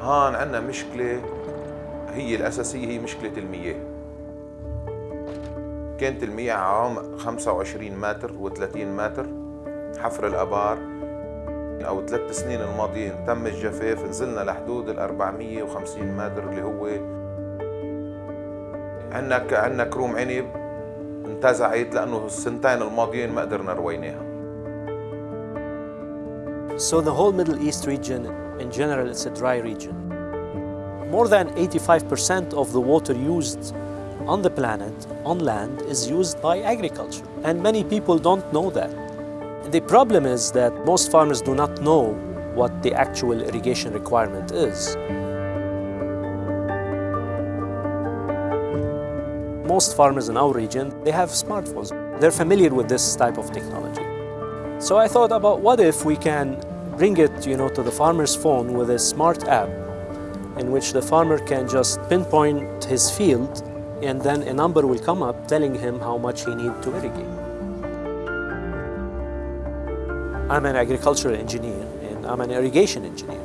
هون عندنا مشكلة هي الأساسية هي مشكلة المياه. كانت المياه عمق 25 متر و30 متر حفر الآبار أو ثلاث سنين الماضيين تم الجفاف نزلنا لحدود ال 450 متر اللي هو عندنا عندنا كروم عنب انتزعت لأنه السنتين الماضيين ما قدرنا رويناها. So the whole Middle East region, in general, it's a dry region. More than 85% of the water used on the planet, on land, is used by agriculture. And many people don't know that. The problem is that most farmers do not know what the actual irrigation requirement is. Most farmers in our region, they have smartphones. They're familiar with this type of technology. So I thought about what if we can bring it you know, to the farmer's phone with a smart app in which the farmer can just pinpoint his field and then a number will come up telling him how much he needs to irrigate. I'm an agricultural engineer and I'm an irrigation engineer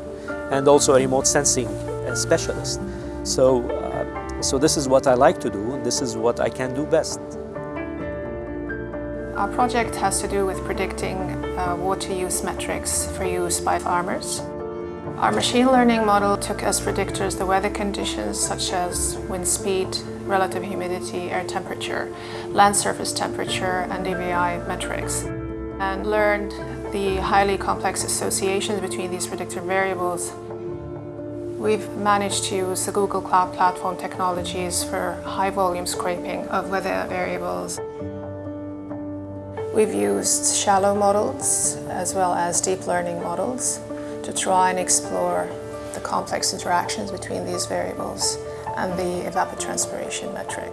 and also a remote sensing uh, specialist. So, uh, so this is what I like to do and this is what I can do best. Our project has to do with predicting uh, water use metrics for use by farmers. Our machine learning model took as predictors the weather conditions such as wind speed, relative humidity, air temperature, land surface temperature and NDVI metrics and learned the highly complex associations between these predictor variables. We've managed to use the Google Cloud Platform technologies for high volume scraping of weather variables. We've used shallow models as well as deep learning models to try and explore the complex interactions between these variables and the evapotranspiration metric.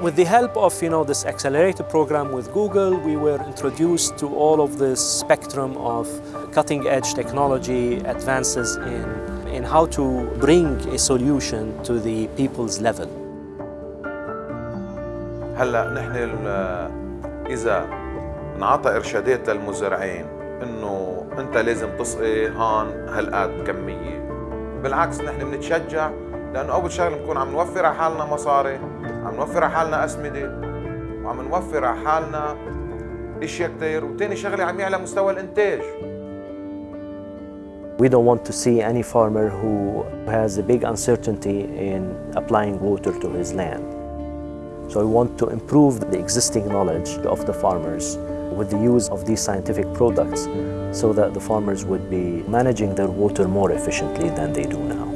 With the help of you know, this accelerator program with Google, we were introduced to all of this spectrum of cutting-edge technology advances in, in how to bring a solution to the people's level. هلا نحن إذا انعطى ارشادات للمزارعين إنه أنت لازم تسقي هون هالقد كمية بالعكس نحن بنتشجع لأنه أول شغلة بنكون عم نوفر على حالنا مصاري عم نوفر على حالنا أسمدة وعم نوفر على حالنا إشياء كثير وثاني شغلة عم يعلى مستوى الإنتاج We don't want to see any farmer who has a big uncertainty in applying water to his land. So we want to improve the existing knowledge of the farmers with the use of these scientific products so that the farmers would be managing their water more efficiently than they do now.